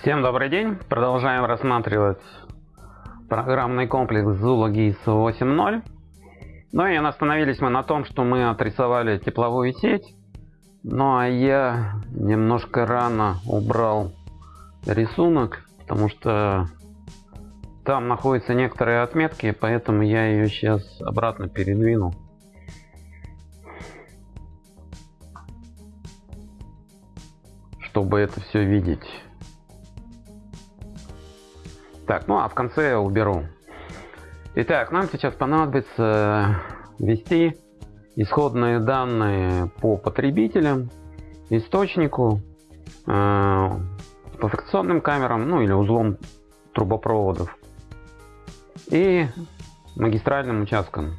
Всем добрый день! Продолжаем рассматривать программный комплекс Zula GIS 8.0. Ну и остановились мы на том, что мы отрисовали тепловую сеть. Ну а я немножко рано убрал рисунок, потому что там находятся некоторые отметки, поэтому я ее сейчас обратно передвину. чтобы это все видеть. Так, ну а в конце я уберу. Итак, нам сейчас понадобится ввести исходные данные по потребителям, источнику, э, по фрикционным камерам, ну или узлом трубопроводов и магистральным участкам.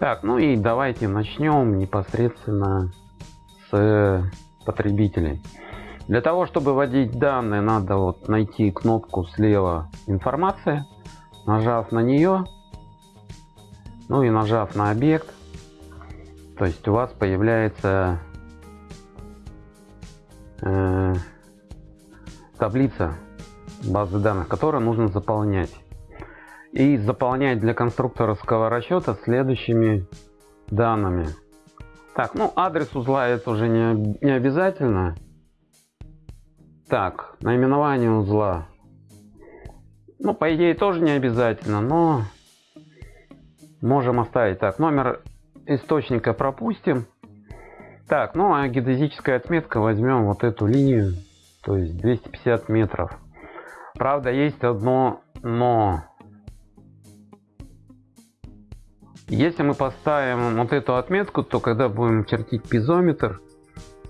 Так, ну и давайте начнем непосредственно с потребителей. Для того, чтобы вводить данные, надо вот найти кнопку слева «Информация», нажав на нее, ну и нажав на объект, то есть у вас появляется э, таблица базы данных, которую нужно заполнять. И заполнять для конструкторского расчета следующими данными. Так, ну адрес узла это уже не, не обязательно. Так, наименование узла. Ну, по идее, тоже не обязательно, но можем оставить. Так, номер источника пропустим. Так, ну а геодезическая отметка возьмем вот эту линию, то есть 250 метров. Правда, есть одно но. Если мы поставим вот эту отметку, то когда будем чертить пизометр,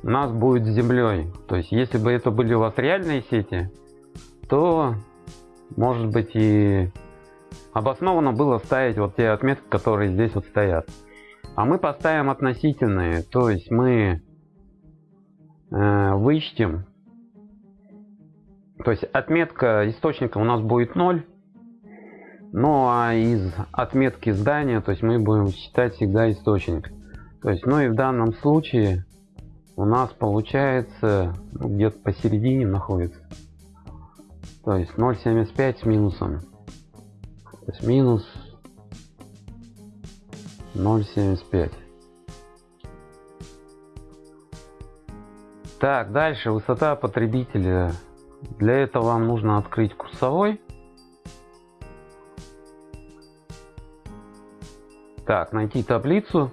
нас будет с землей. То есть, если бы это были у вас реальные сети, то, может быть, и обоснованно было ставить вот те отметки, которые здесь вот стоят. А мы поставим относительные, то есть мы э, вычтем, то есть отметка источника у нас будет 0, ну а из отметки здания, то есть мы будем считать всегда источник. То есть, ну и в данном случае у нас получается ну, где-то посередине находится. То есть 0,75 с минусом. То есть минус 0,75. Так, дальше высота потребителя. Для этого вам нужно открыть курсовой. Так, найти таблицу.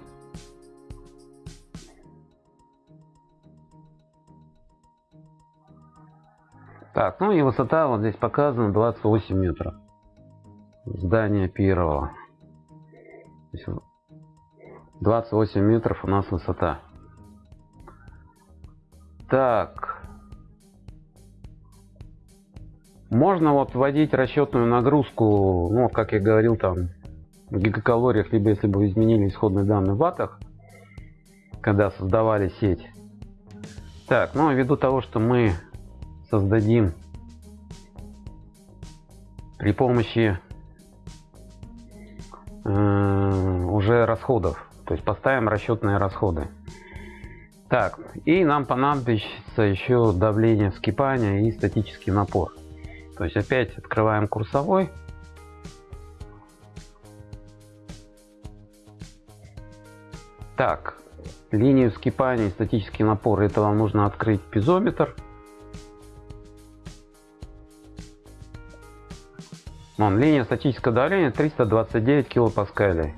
Так, ну и высота вот здесь показана 28 метров. Здание первого. 28 метров у нас высота. Так. Можно вот вводить расчетную нагрузку, ну, как я говорил, там, в гигакалориях, либо если бы изменили исходные данные в ваттах, когда создавали сеть. Так, ну, ввиду того, что мы создадим при помощи э, уже расходов. То есть поставим расчетные расходы. Так, и нам понадобится еще давление вскипания и статический напор. То есть опять открываем курсовой. Так, линию вскипания и статический напор, это вам нужно открыть пизометр. Вон, линия статического давления 329 килопаскалей.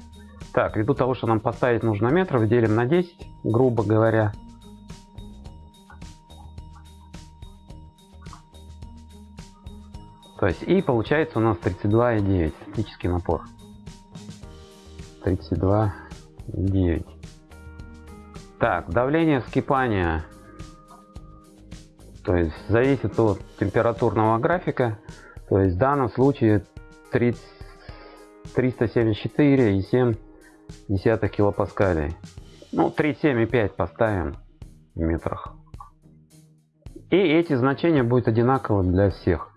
Так, ввиду того, что нам поставить нужно метров, делим на 10, грубо говоря. То есть, и получается у нас 32,9 статический напор. 32,9. Так, давление вскипания. То есть, зависит от температурного графика. То есть в данном случае 374,7 килопаскалей. Ну, 3,7,5 поставим в метрах. И эти значения будут одинаковы для всех.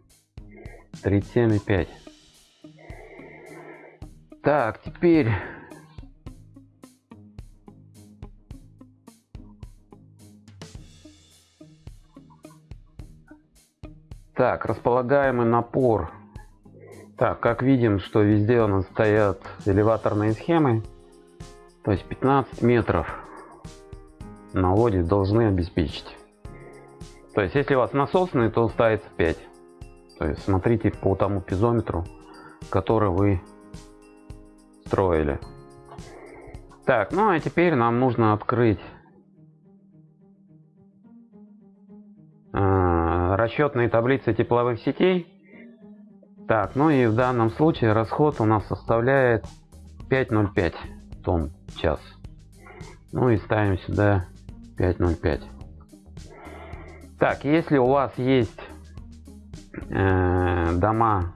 37,5. Так, теперь Так, располагаемый напор. Так, как видим, что везде у нас стоят элеваторные схемы. То есть 15 метров на воде должны обеспечить. То есть, если у вас насосный, то ставится 5. То есть, смотрите по тому пизометру, который вы строили. Так, ну а теперь нам нужно открыть расчетные таблицы тепловых сетей. Так, ну и в данном случае расход у нас составляет 5,05 тонн в час. Ну и ставим сюда 5,05. Так, если у вас есть э, дома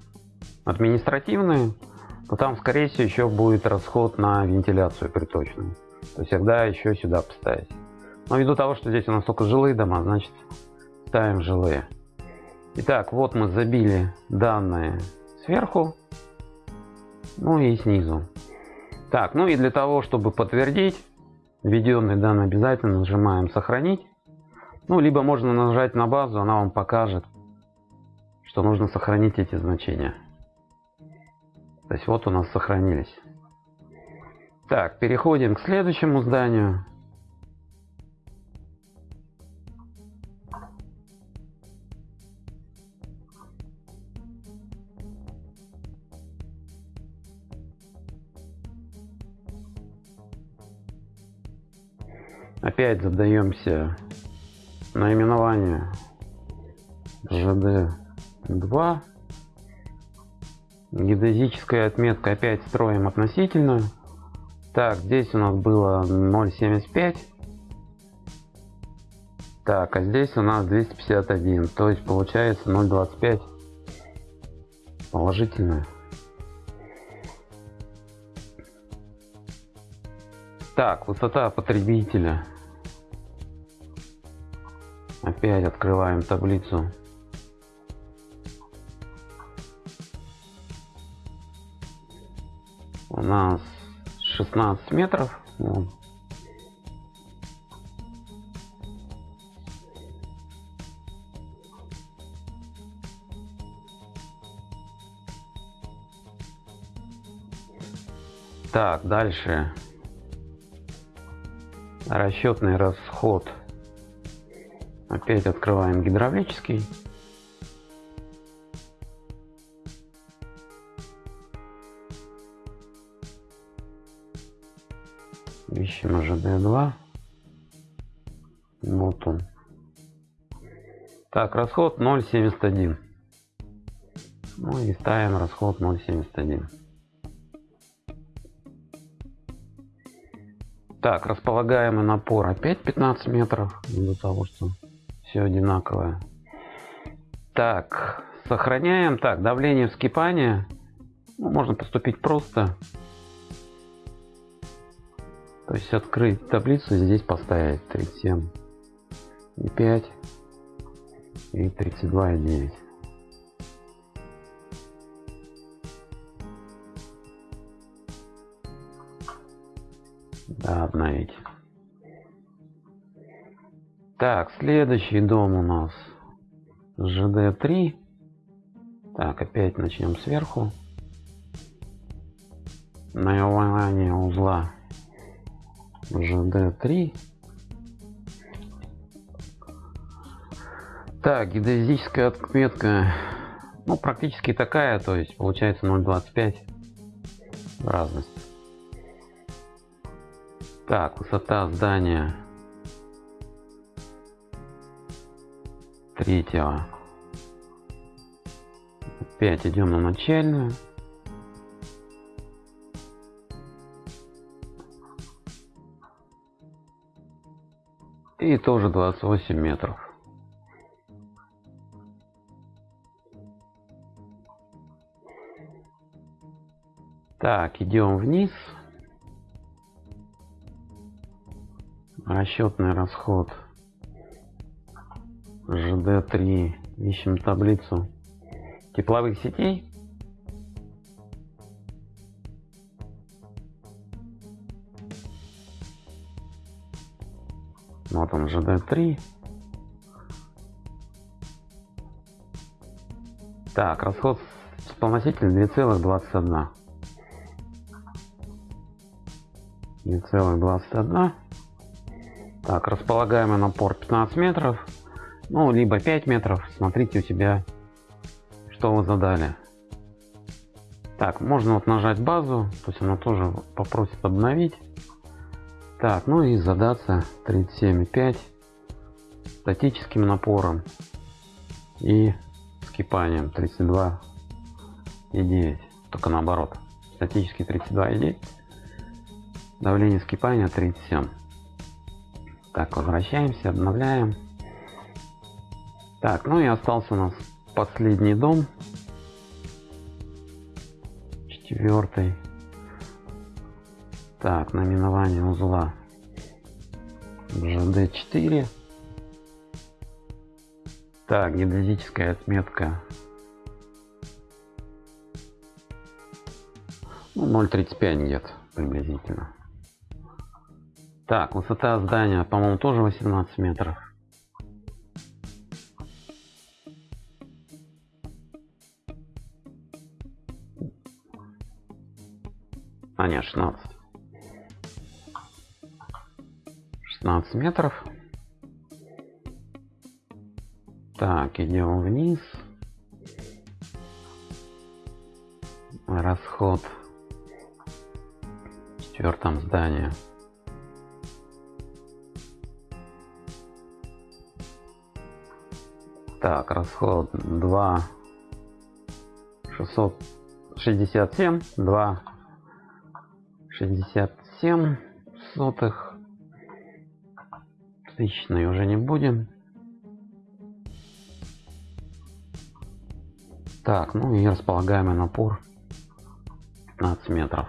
административные, то там, скорее всего, еще будет расход на вентиляцию приточную. То есть всегда еще сюда поставить. Но ввиду того, что здесь у нас только жилые дома, значит ставим жилые. Итак, вот мы забили данные сверху, ну и снизу. Так, ну и для того, чтобы подтвердить введенные данные, обязательно нажимаем «Сохранить». Ну, либо можно нажать на базу, она вам покажет, что нужно сохранить эти значения. То есть вот у нас сохранились. Так, переходим к следующему зданию. Опять задаемся наименование ЖД2 Геодезическая отметка опять строим относительную. Так, здесь у нас было 0.75. Так, а здесь у нас 251. То есть получается 0.25 положительная. Так, высота потребителя. Опять открываем таблицу у нас 16 метров. Так, дальше. Расчетный расход. Опять открываем гидравлический. Ищем ЖД2. Вот он. Так, расход 0,71. Ну и ставим расход 0,71. Так, располагаемый напор опять 15 метров, из-за того, что все одинаковое. Так, сохраняем. Так, давление вскипания. Ну, можно поступить просто. То есть открыть таблицу, здесь поставить 37 и 5 и 32 и 9. Да, обновить. Так, следующий дом у нас ЖД-3. Так, опять начнем сверху. Наименование узла ЖД3. Так, геодезическая отметка, ну, практически такая, то есть получается 0,25 разность. Так, высота здания третьего. Опять идем на начальную. И тоже 28 метров. Так, идем вниз. Расчетный расход ЖД3. Ищем таблицу тепловых сетей. Вот он, ЖД-3. Так, расход вспомогательный 2,21. 2,21. Так, располагаемый напор 15 метров. Ну, либо 5 метров. Смотрите у себя, что вы задали. Так, можно вот нажать базу, то есть она тоже попросит обновить. Так, ну и задаться 37,5 статическим напором и скипанием 32,9. Только наоборот. Статический 32,9. Давление скипания 37. Так, возвращаемся, обновляем. Так, ну и остался у нас последний дом четвертый. Так, наименование узла GD4. Так, геодезическая отметка ну, 0.35 где-то приблизительно. Так, высота здания, по-моему, тоже 18 метров. А нет, 16. 16 метров. Так, идем вниз. Расход в четвертом здании. Так, расход 2 667 2 67 сотых. Тысячной уже не будем. Так, ну и располагаемый напор 15 метров.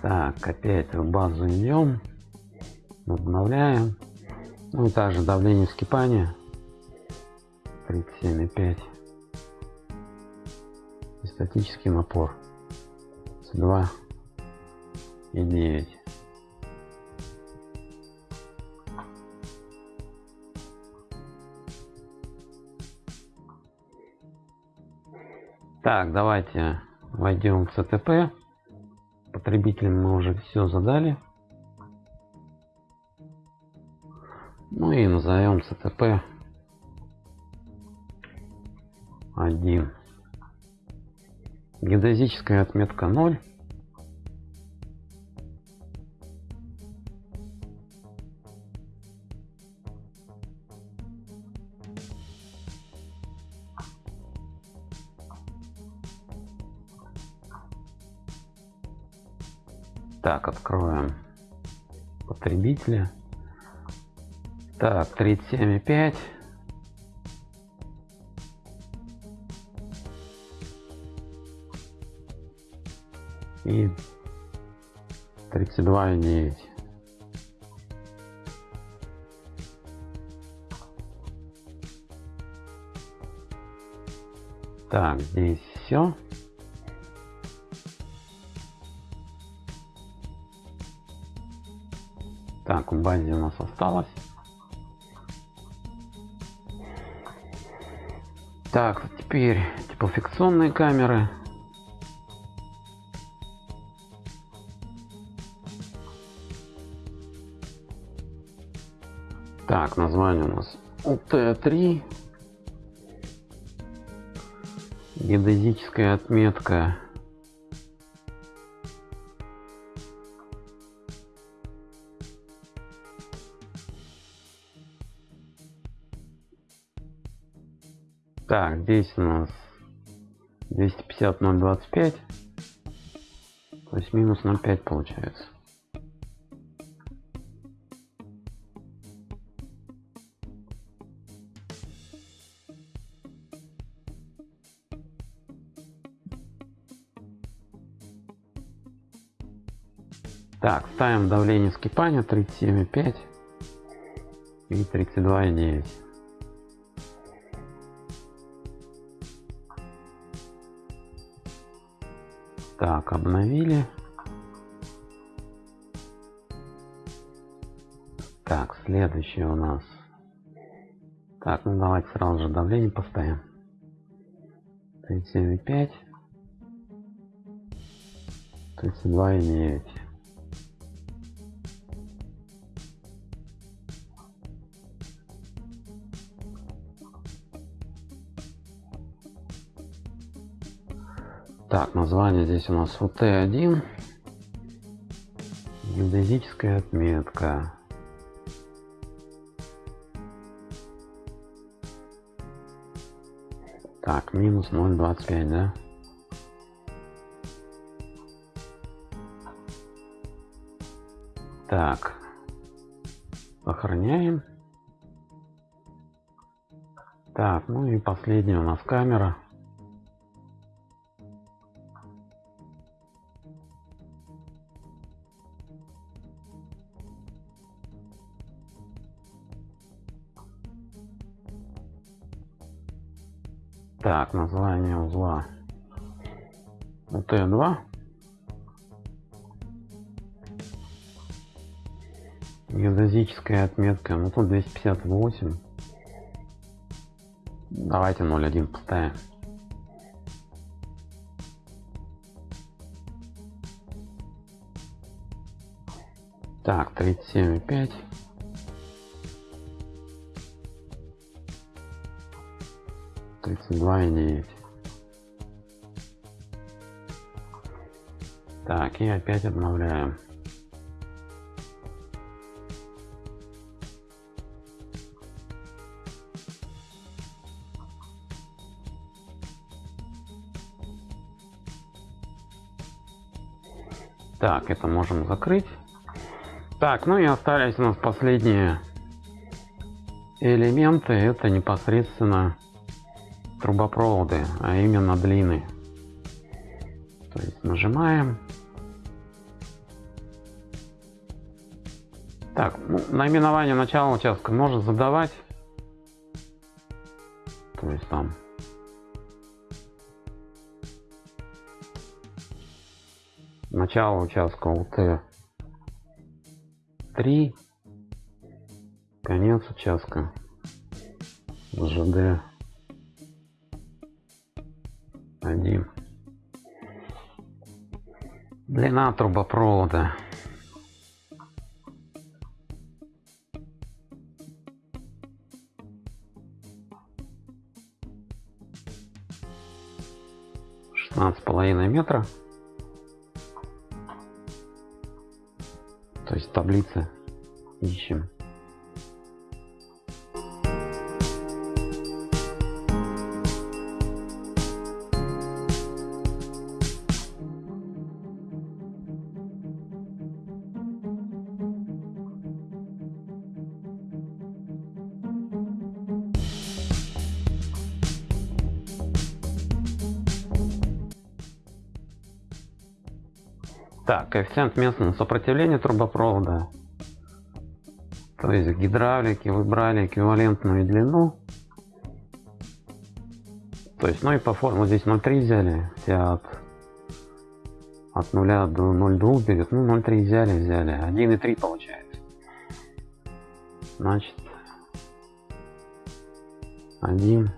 Так, опять в базу идем. Обновляем. Ну и также давление вскипания 37,5 статический напор. 2 и 9 так давайте войдем в цтп потребителям мы уже все задали. Ну и назовем цтп 1 Геодезическая отметка 0. Так, откроем потребителя. Так, 37,5. И 32,9. Так, здесь все. Так, в базе у нас осталось. Так, теперь теплофиксионные камеры. Так, название у нас УТ-3. Геодезическая отметка. Так, здесь у нас 250 025. То есть минус 0,5 получается. Ставим давление скипания 37,5 и 32,9. Так, обновили. Так, следующее у нас Так, ну давайте сразу же давление поставим. 37,5. 32,9. Так, название здесь у нас УТ1. Геодезическая отметка. Так, минус 0,25, да? Так. Сохраняем. Так, ну и последняя у нас камера. Так, название узла. УТ2. Геодезическая отметка. Ну тут 258. Давайте 0.1 поставим. Так, 37,5. Тридцать два и девять так и опять обновляем. Так это можем закрыть. Так ну и остались у нас последние элементы. Это непосредственно трубопроводы, а именно длины. То есть нажимаем. Так, ну, наименование начала участка можно задавать. То есть там начало участка УТ 3 конец участка ЖД один. Длина трубопровода. Шестнадцать с половиной метра. То есть таблицы ищем. Так, коэффициент местного сопротивления трубопровода. То есть в гидравлике вы эквивалентную длину. То есть, ну и по форме здесь 0,3 взяли, все от, от 0 до 0,2 берет, ну 0,3 взяли, взяли, 1,3 получается. Значит, 1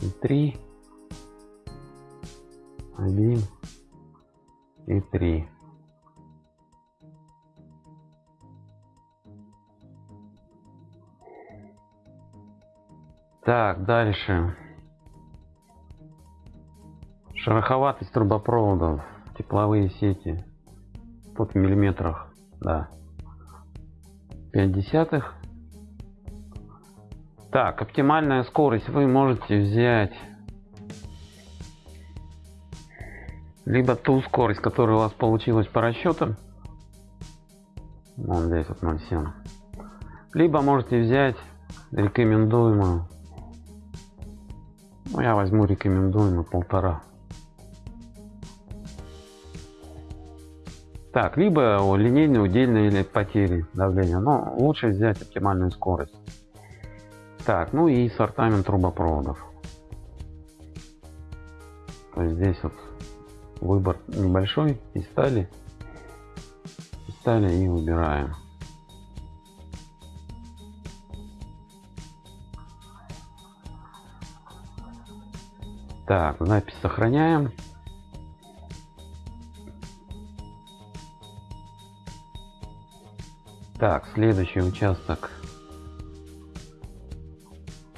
и 3, 1 и 3. Так, дальше. Шероховатость трубопроводов, тепловые сети. Тут в миллиметрах, да. 5 десятых. Так, оптимальная скорость вы можете взять либо ту скорость, которая у вас получилась по расчетам. Вон здесь вот 0,7. Либо можете взять рекомендуемую ну, я возьму рекомендуемый полтора. Так, либо линейные, удельные или потери давления, но лучше взять оптимальную скорость. Так, ну и сортамент трубопроводов. То есть здесь вот выбор небольшой, и стали, и стали и выбираем. Так, запись сохраняем. Так, следующий участок.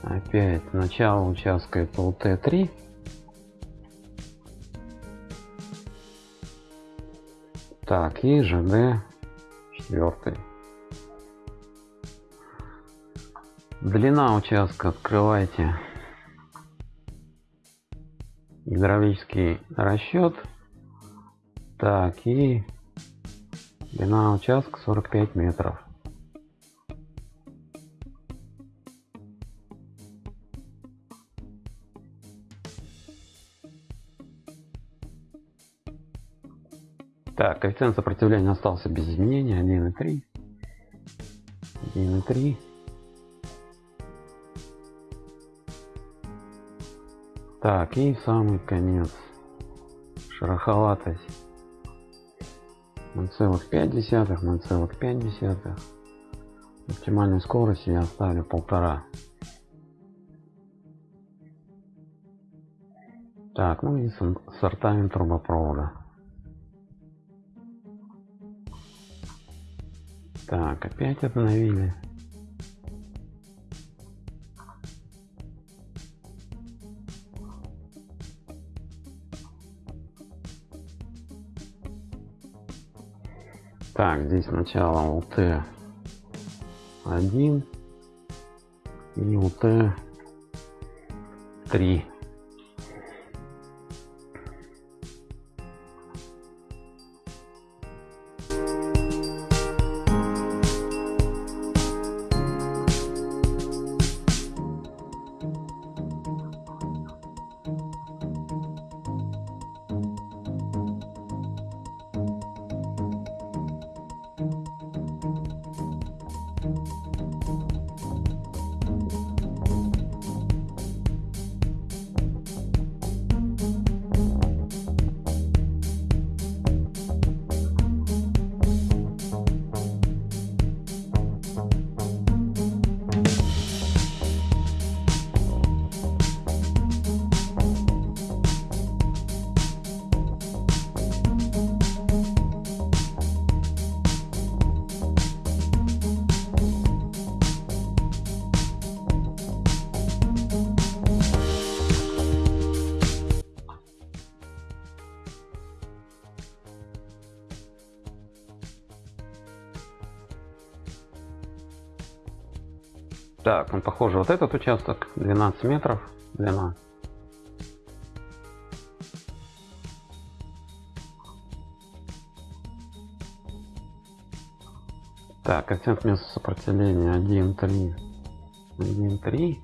Опять начало участка это УТ-3. Так, и ЖД 4. Длина участка открывайте. Гидравлический расчет. Так, и длина участка 45 метров. Так, коэффициент сопротивления остался без изменения 1,3. 1,3. Так, и самый конец. Шероховатость 0,5, 0,5. Оптимальной скорости я оставлю полтора. Так, ну и сортамент трубопровода. Так, опять обновили. Так, здесь сначала УТ 1 и УТ 3 он похож вот этот участок 12 метров длина. Так коэффициент места сопротивления 1 3 1 3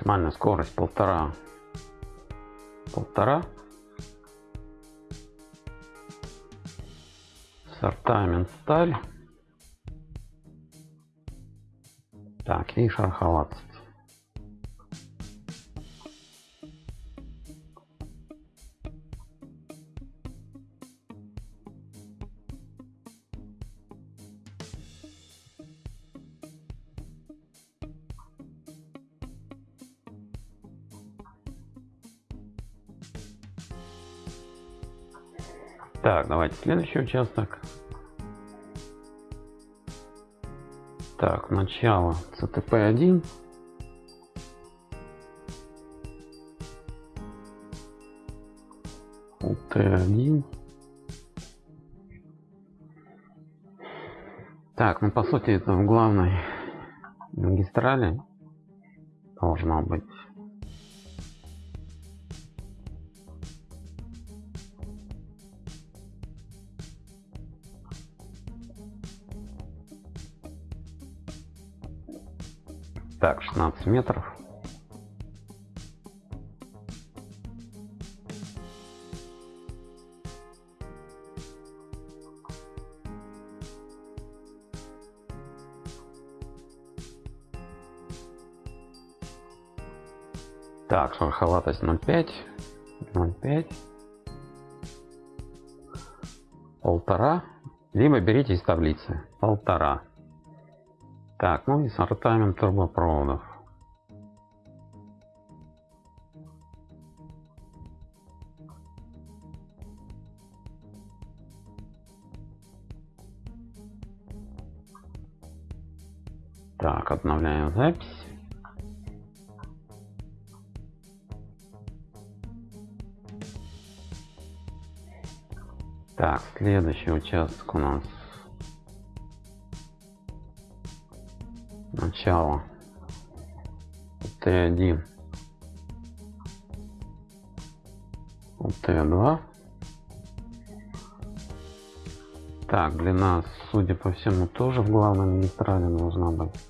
максимальная скорость полтора полтора сортамент сталь. Так и шараховаться Так, давайте следующий участок. Так, начало CTP1. UT1. Так, ну по сути это в главной магистрали должно быть. Так, 16 метров. Так, шероховатость 0,5. 0,5. Полтора. Либо берите из таблицы. Полтора. Так, ну и сортамент трубопроводов. Обновляем запись. Так, следующий участок у нас. Начало. Т1 Т2 так длина судя по всему тоже в главной магистрали должна быть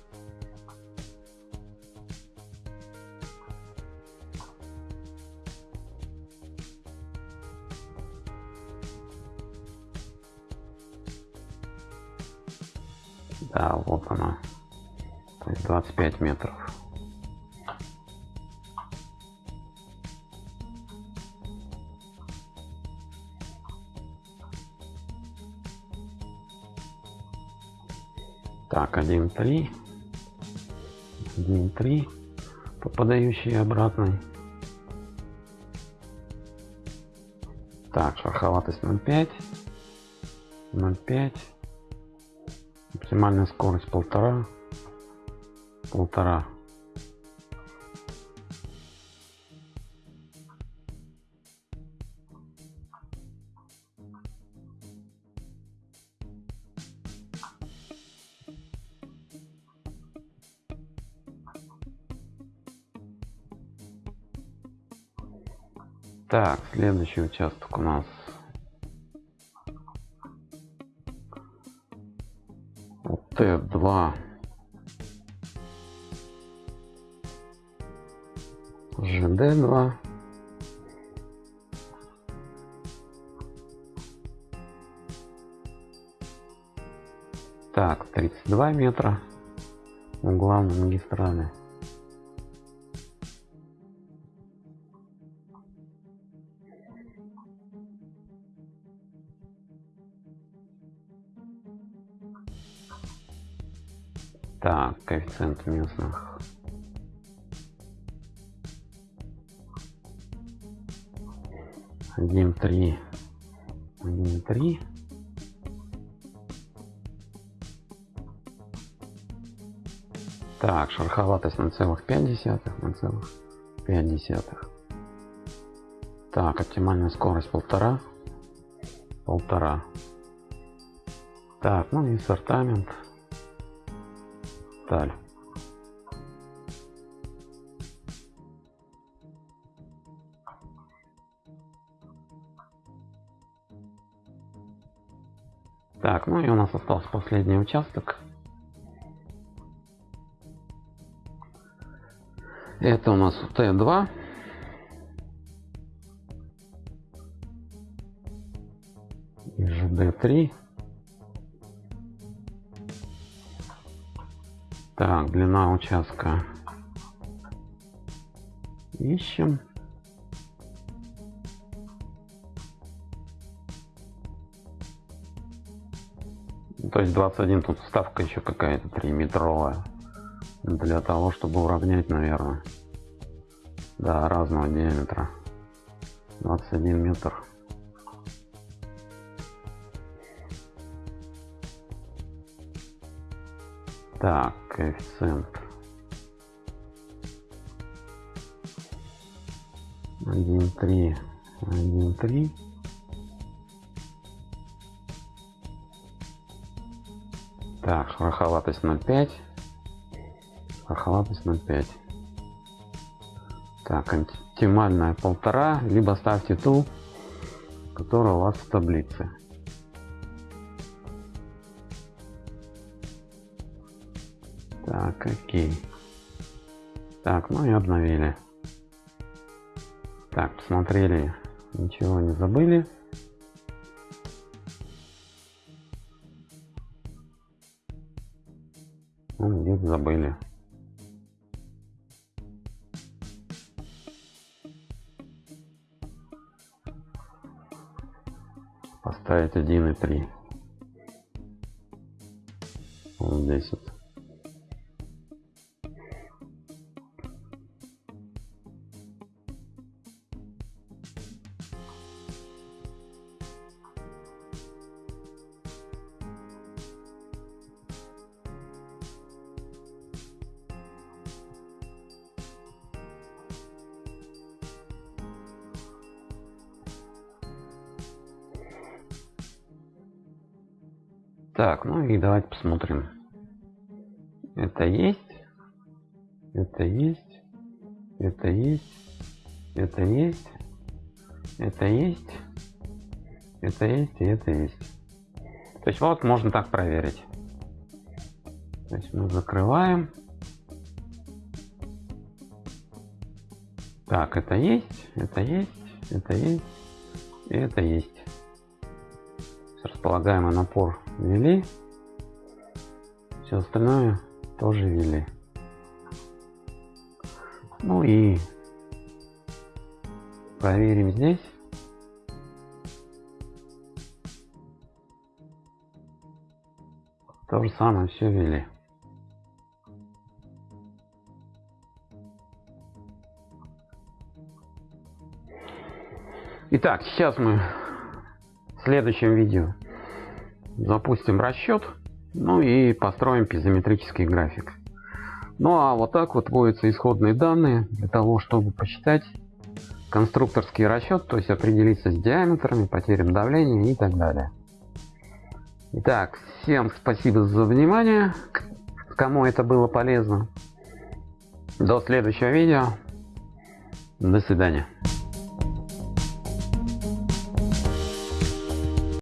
Да, вот она. То есть 25 метров. Так, 1.3. 1.3. Попадающий обратный. Так, шероховатость 0.5. 0.5 максимальная скорость полтора полтора. Так, следующий участок у нас Т2 ЖД2 Так, 32 метра у главной магистрали. Так, коэффициент местных. Один три. Один три. Так, шероховатость 0,5, 0,5. Так, оптимальная скорость полтора. Полтора. Так, ну и сортамент сталь. Так, ну и у нас остался последний участок. Это у нас Т2. И ЖД3. Так, длина участка. Ищем. То есть 21 тут ставка еще какая-то 3 метровая. Для того, чтобы уравнять, наверное. Да, разного диаметра. 21 метр. Так, коэффициент. Один три, один три. Так, шероховатость 0,5. Шероховатость 0,5. Так, оптимальная полтора, либо ставьте ту, которая у вас в таблице. окей. Так ну и обновили. Так посмотрели. Ничего не забыли. Ну, где-то забыли. Поставить 1 и 3 вот здесь вот. И давайте посмотрим. Это есть. Это есть. Это есть. Это есть. Это есть. Это есть и это есть. То есть вот можно так проверить. То есть мы закрываем. Так, это есть, это есть, это есть, и это есть располагаемый напор ввели. Все остальное тоже ввели. Ну и проверим здесь. То же самое все ввели. Итак, сейчас мы в следующем видео запустим расчет, ну и построим пизометрический график. Ну а вот так вот вводятся исходные данные для того, чтобы посчитать конструкторский расчет, то есть определиться с диаметрами, потерям давления и так далее. Итак, всем спасибо за внимание, кому это было полезно. До следующего видео. До свидания.